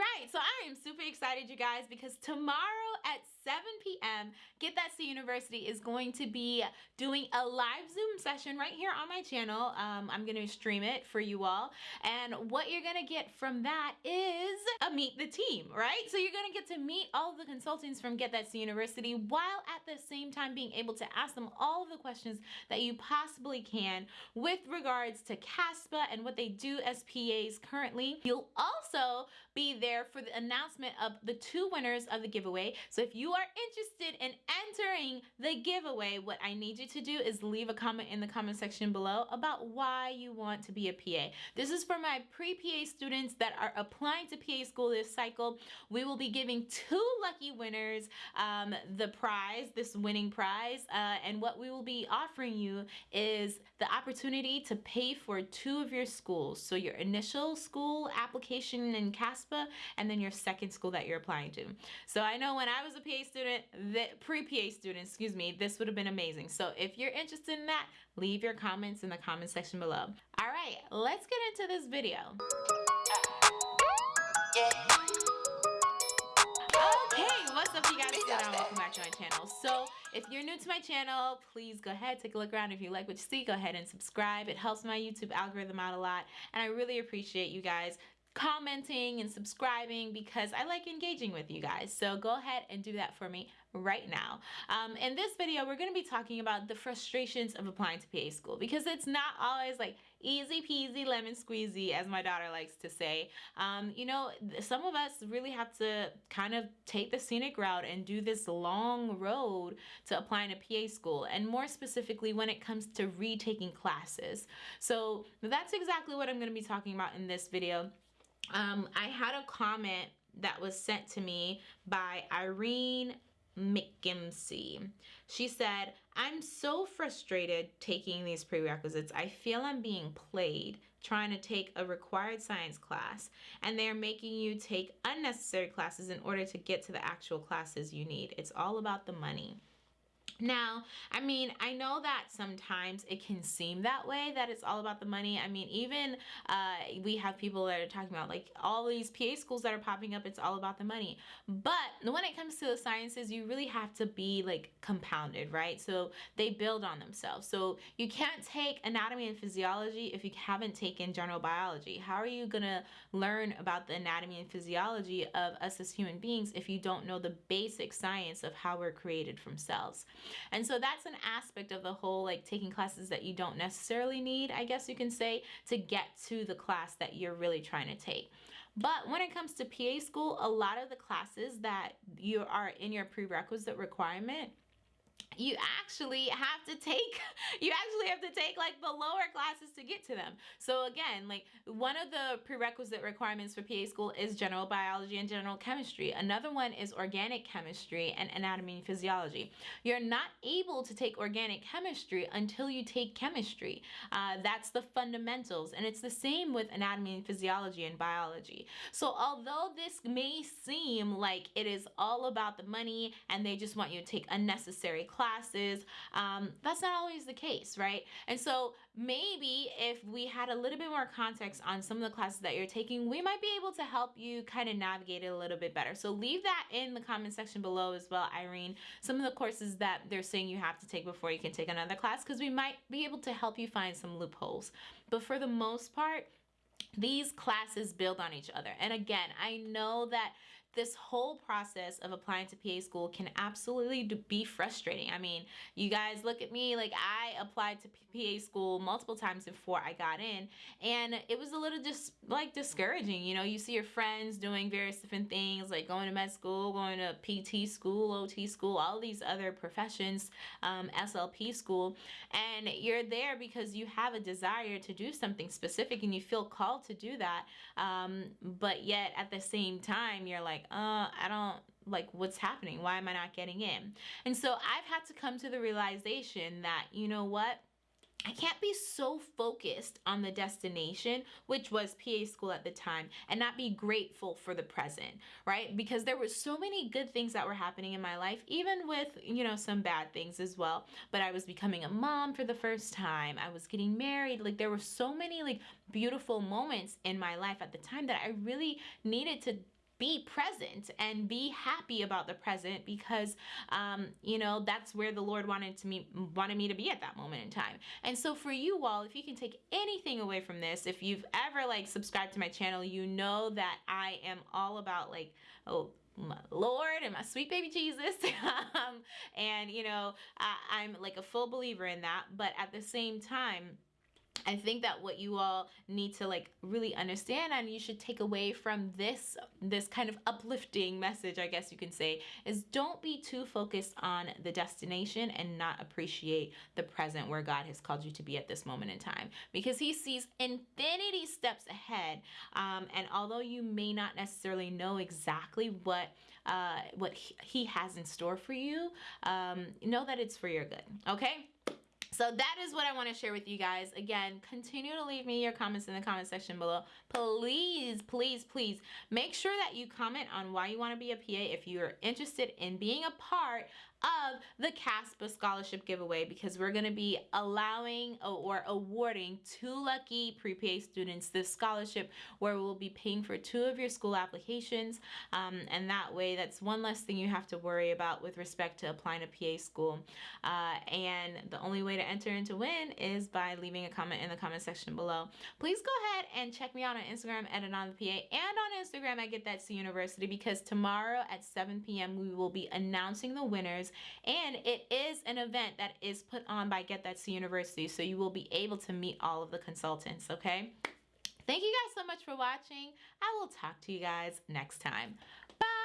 right, so I am super excited, you guys, because tomorrow at 7 p.m., Get That C University is going to be doing a live Zoom session right here on my channel. Um, I'm going to stream it for you all. And what you're going to get from that is a meet the team, right? So you're going to get to meet all the consultants from Get That C University while at the same time being able to ask them all of the questions that you possibly can with regards to CASPA and what they do as PAs currently. You'll also be there for the announcement of the two winners of the giveaway. So if you are interested in entering the giveaway, what I need you to do is leave a comment in the comment section below about why you want to be a PA. This is for my pre-PA students that are applying to PA school this cycle. We will be giving two lucky winners um, the prize, this winning prize, uh, and what we will be offering you is the opportunity to pay for two of your schools. So your initial school application in CASPA and then your second school that you're applying to. So I know when I was a PA student, the pre-PA student, excuse me, this would have been amazing. So if you're interested in that, leave your comments in the comment section below. All right, let's get into this video. Okay, what's up you guys? And welcome back to my channel. So if you're new to my channel, please go ahead, take a look around. If you like what you see, go ahead and subscribe. It helps my YouTube algorithm out a lot. And I really appreciate you guys commenting and subscribing because I like engaging with you guys. So go ahead and do that for me right now. Um, in this video, we're going to be talking about the frustrations of applying to PA school because it's not always like easy peasy lemon squeezy as my daughter likes to say. Um, you know, some of us really have to kind of take the scenic route and do this long road to applying to PA school and more specifically when it comes to retaking classes. So that's exactly what I'm going to be talking about in this video. Um, I had a comment that was sent to me by Irene McGimsey. She said, I'm so frustrated taking these prerequisites. I feel I'm being played trying to take a required science class and they're making you take unnecessary classes in order to get to the actual classes you need. It's all about the money. Now, I mean, I know that sometimes it can seem that way, that it's all about the money. I mean, even uh, we have people that are talking about like all these PA schools that are popping up, it's all about the money. But when it comes to the sciences, you really have to be like compounded, right? So they build on themselves. So you can't take anatomy and physiology if you haven't taken general biology. How are you gonna learn about the anatomy and physiology of us as human beings if you don't know the basic science of how we're created from cells? And so that's an aspect of the whole like taking classes that you don't necessarily need, I guess you can say, to get to the class that you're really trying to take. But when it comes to PA school, a lot of the classes that you are in your prerequisite requirement you actually have to take you actually have to take like the lower classes to get to them. So again like one of the prerequisite requirements for PA school is general biology and general chemistry. Another one is organic chemistry and anatomy and physiology. You're not able to take organic chemistry until you take chemistry. Uh, that's the fundamentals and it's the same with anatomy and physiology and biology. So although this may seem like it is all about the money and they just want you to take unnecessary classes classes, um, that's not always the case, right? And so maybe if we had a little bit more context on some of the classes that you're taking, we might be able to help you kind of navigate it a little bit better. So leave that in the comment section below as well, Irene. Some of the courses that they're saying you have to take before you can take another class because we might be able to help you find some loopholes. But for the most part, these classes build on each other. And again, I know that this whole process of applying to PA school can absolutely be frustrating. I mean, you guys look at me, like I applied to PA school multiple times before I got in and it was a little just like discouraging. You know, you see your friends doing various different things like going to med school, going to PT school, OT school, all these other professions, um, SLP school, and you're there because you have a desire to do something specific and you feel called to do that. Um, but yet at the same time, you're like, like, uh, I don't like what's happening. Why am I not getting in? And so I've had to come to the realization that, you know what? I can't be so focused on the destination, which was PA school at the time, and not be grateful for the present, right? Because there were so many good things that were happening in my life, even with, you know, some bad things as well. But I was becoming a mom for the first time. I was getting married. Like there were so many like beautiful moments in my life at the time that I really needed to be present and be happy about the present because um, you know that's where the Lord wanted to me wanted me to be at that moment in time. And so for you all, if you can take anything away from this, if you've ever like subscribed to my channel, you know that I am all about like oh my Lord and my sweet baby Jesus. um, and you know, I, I'm like a full believer in that, but at the same time I think that what you all need to like really understand and you should take away from this this kind of uplifting message, I guess you can say, is don't be too focused on the destination and not appreciate the present where God has called you to be at this moment in time because he sees infinity steps ahead. Um, and although you may not necessarily know exactly what uh, what he has in store for you, um, know that it's for your good. Okay. So that is what I want to share with you guys. Again, continue to leave me your comments in the comment section below. Please, please, please make sure that you comment on why you want to be a PA if you're interested in being a part of the CASPA scholarship giveaway because we're going to be allowing or awarding two lucky pre-PA students this scholarship where we'll be paying for two of your school applications um, and that way that's one less thing you have to worry about with respect to applying to PA school uh, and the only way to enter and to win is by leaving a comment in the comment section below. Please go ahead and check me out on Instagram at Anon the PA and on Instagram at Get That to University because tomorrow at 7 p.m. we will be announcing the winners and it is an event that is put on by Get That to University, so you will be able to meet all of the consultants, okay? Thank you guys so much for watching. I will talk to you guys next time. Bye!